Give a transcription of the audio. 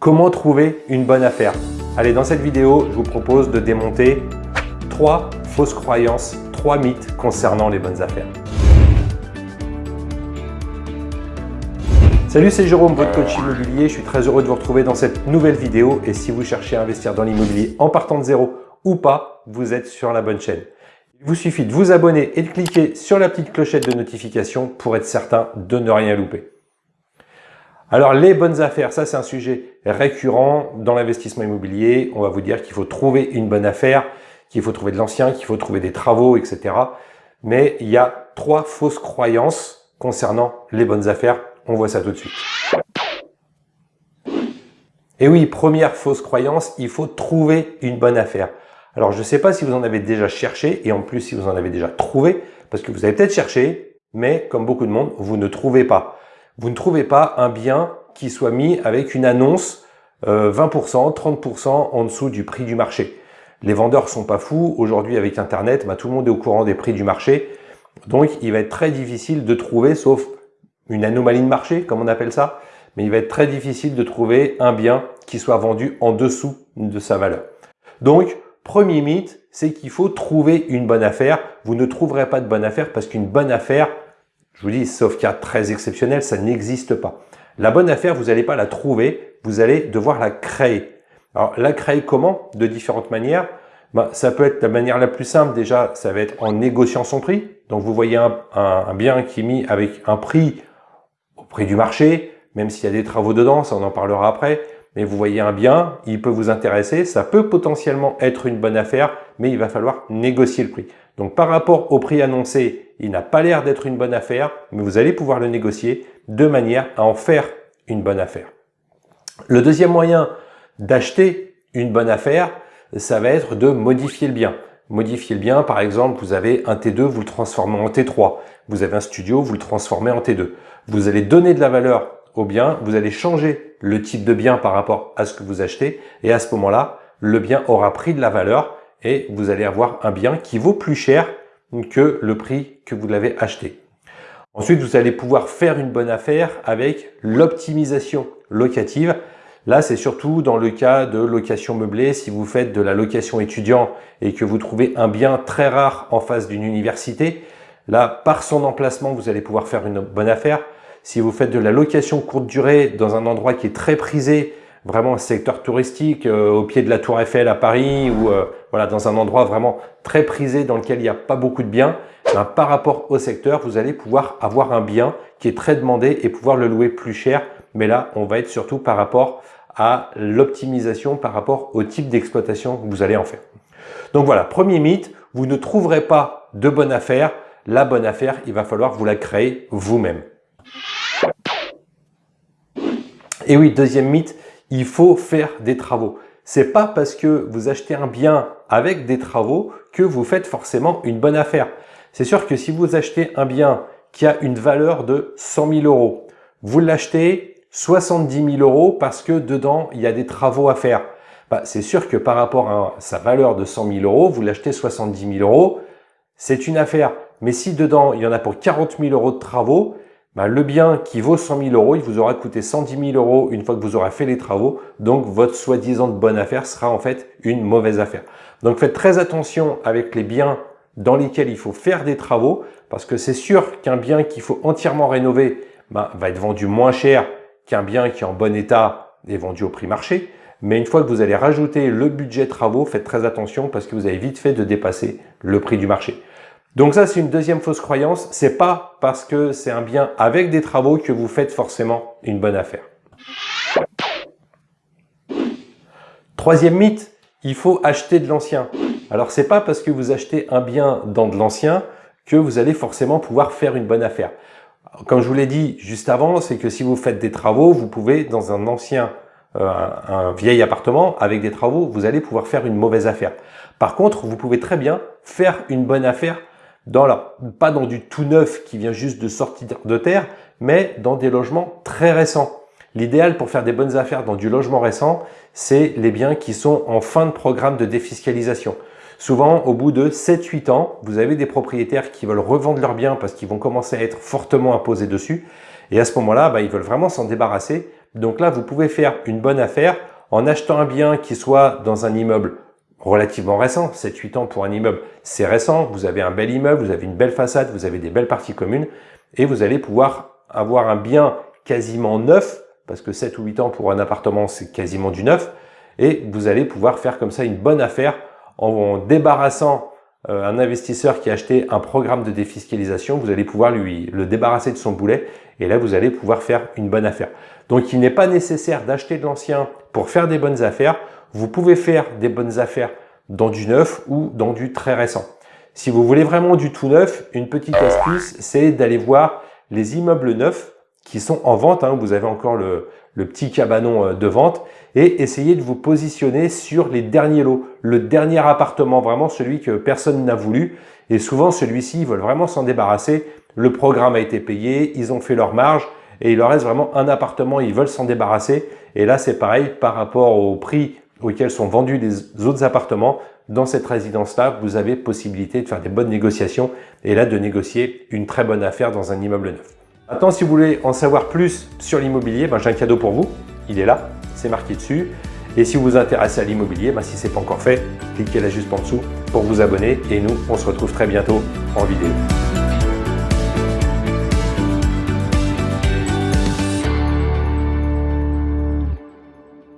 Comment trouver une bonne affaire? Allez, dans cette vidéo, je vous propose de démonter trois fausses croyances, trois mythes concernant les bonnes affaires. Salut, c'est Jérôme, votre coach immobilier. Je suis très heureux de vous retrouver dans cette nouvelle vidéo. Et si vous cherchez à investir dans l'immobilier en partant de zéro ou pas, vous êtes sur la bonne chaîne. Il vous suffit de vous abonner et de cliquer sur la petite clochette de notification pour être certain de ne rien louper. Alors les bonnes affaires, ça c'est un sujet récurrent dans l'investissement immobilier. On va vous dire qu'il faut trouver une bonne affaire, qu'il faut trouver de l'ancien, qu'il faut trouver des travaux, etc. Mais il y a trois fausses croyances concernant les bonnes affaires. On voit ça tout de suite. Et oui, première fausse croyance, il faut trouver une bonne affaire. Alors je ne sais pas si vous en avez déjà cherché et en plus si vous en avez déjà trouvé, parce que vous avez peut-être cherché, mais comme beaucoup de monde, vous ne trouvez pas vous ne trouvez pas un bien qui soit mis avec une annonce 20%, euh, 30% en dessous du prix du marché. Les vendeurs sont pas fous. Aujourd'hui, avec Internet, bah, tout le monde est au courant des prix du marché. Donc, il va être très difficile de trouver, sauf une anomalie de marché, comme on appelle ça, mais il va être très difficile de trouver un bien qui soit vendu en dessous de sa valeur. Donc, premier mythe, c'est qu'il faut trouver une bonne affaire. Vous ne trouverez pas de bonne affaire parce qu'une bonne affaire, je vous dis, sauf cas très exceptionnel, ça n'existe pas. La bonne affaire, vous n'allez pas la trouver, vous allez devoir la créer. Alors, la créer comment? De différentes manières. Ben, ça peut être la manière la plus simple, déjà, ça va être en négociant son prix. Donc, vous voyez un, un bien qui est mis avec un prix au prix du marché, même s'il y a des travaux dedans, ça on en parlera après. Mais vous voyez un bien, il peut vous intéresser, ça peut potentiellement être une bonne affaire, mais il va falloir négocier le prix. Donc par rapport au prix annoncé, il n'a pas l'air d'être une bonne affaire, mais vous allez pouvoir le négocier de manière à en faire une bonne affaire. Le deuxième moyen d'acheter une bonne affaire, ça va être de modifier le bien. Modifier le bien, par exemple, vous avez un T2, vous le transformez en T3. Vous avez un studio, vous le transformez en T2. Vous allez donner de la valeur au bien, vous allez changer le type de bien par rapport à ce que vous achetez et à ce moment-là, le bien aura pris de la valeur et vous allez avoir un bien qui vaut plus cher que le prix que vous l'avez acheté. Ensuite, vous allez pouvoir faire une bonne affaire avec l'optimisation locative. Là, c'est surtout dans le cas de location meublée. Si vous faites de la location étudiant et que vous trouvez un bien très rare en face d'une université, là, par son emplacement, vous allez pouvoir faire une bonne affaire. Si vous faites de la location courte durée dans un endroit qui est très prisé, vraiment un secteur touristique euh, au pied de la Tour Eiffel à Paris ou euh, voilà dans un endroit vraiment très prisé dans lequel il n'y a pas beaucoup de biens, ben, par rapport au secteur, vous allez pouvoir avoir un bien qui est très demandé et pouvoir le louer plus cher. Mais là, on va être surtout par rapport à l'optimisation, par rapport au type d'exploitation que vous allez en faire. Donc voilà, premier mythe, vous ne trouverez pas de bonne affaire. La bonne affaire, il va falloir vous la créer vous-même. Et oui, deuxième mythe, il faut faire des travaux. C'est pas parce que vous achetez un bien avec des travaux que vous faites forcément une bonne affaire. C'est sûr que si vous achetez un bien qui a une valeur de 100 000 euros, vous l'achetez 70 000 euros parce que dedans, il y a des travaux à faire. Bah, c'est sûr que par rapport à sa valeur de 100 000 euros, vous l'achetez 70 000 euros, c'est une affaire. Mais si dedans, il y en a pour 40 000 euros de travaux, bah, le bien qui vaut 100 000 euros, il vous aura coûté 110 000 euros une fois que vous aurez fait les travaux. Donc, votre soi-disant bonne affaire sera en fait une mauvaise affaire. Donc, faites très attention avec les biens dans lesquels il faut faire des travaux parce que c'est sûr qu'un bien qu'il faut entièrement rénover bah, va être vendu moins cher qu'un bien qui est en bon état et vendu au prix marché. Mais une fois que vous allez rajouter le budget travaux, faites très attention parce que vous avez vite fait de dépasser le prix du marché. Donc ça, c'est une deuxième fausse croyance. C'est pas parce que c'est un bien avec des travaux que vous faites forcément une bonne affaire. Troisième mythe, il faut acheter de l'ancien. Alors c'est pas parce que vous achetez un bien dans de l'ancien que vous allez forcément pouvoir faire une bonne affaire. Comme je vous l'ai dit juste avant, c'est que si vous faites des travaux, vous pouvez dans un ancien, euh, un vieil appartement avec des travaux, vous allez pouvoir faire une mauvaise affaire. Par contre, vous pouvez très bien faire une bonne affaire dans pas dans du tout neuf qui vient juste de sortir de terre, mais dans des logements très récents. L'idéal pour faire des bonnes affaires dans du logement récent, c'est les biens qui sont en fin de programme de défiscalisation. Souvent, au bout de 7-8 ans, vous avez des propriétaires qui veulent revendre leurs biens parce qu'ils vont commencer à être fortement imposés dessus. Et à ce moment-là, bah, ils veulent vraiment s'en débarrasser Donc là, vous pouvez faire une bonne affaire en achetant un bien qui soit dans un immeuble relativement récent, 7-8 ans pour un immeuble, c'est récent, vous avez un bel immeuble, vous avez une belle façade, vous avez des belles parties communes, et vous allez pouvoir avoir un bien quasiment neuf, parce que 7 ou 8 ans pour un appartement, c'est quasiment du neuf, et vous allez pouvoir faire comme ça une bonne affaire en débarrassant un investisseur qui a acheté un programme de défiscalisation, vous allez pouvoir lui le débarrasser de son boulet et là vous allez pouvoir faire une bonne affaire. Donc il n'est pas nécessaire d'acheter de l'ancien pour faire des bonnes affaires. Vous pouvez faire des bonnes affaires dans du neuf ou dans du très récent. Si vous voulez vraiment du tout neuf, une petite astuce, c'est d'aller voir les immeubles neufs qui sont en vente. Hein. Vous avez encore le, le petit cabanon euh, de vente et essayez de vous positionner sur les derniers lots, le dernier appartement, vraiment celui que personne n'a voulu. Et souvent, celui-ci, ils veulent vraiment s'en débarrasser. Le programme a été payé, ils ont fait leur marge et il leur reste vraiment un appartement, ils veulent s'en débarrasser. Et là, c'est pareil par rapport au prix auquel sont vendus les autres appartements. Dans cette résidence-là, vous avez possibilité de faire des bonnes négociations et là, de négocier une très bonne affaire dans un immeuble neuf. Maintenant, si vous voulez en savoir plus sur l'immobilier, ben, j'ai un cadeau pour vous. Il est là, c'est marqué dessus. Et si vous vous intéressez à l'immobilier, ben, si ce n'est pas encore fait, cliquez là juste en dessous pour vous abonner. Et nous, on se retrouve très bientôt en vidéo.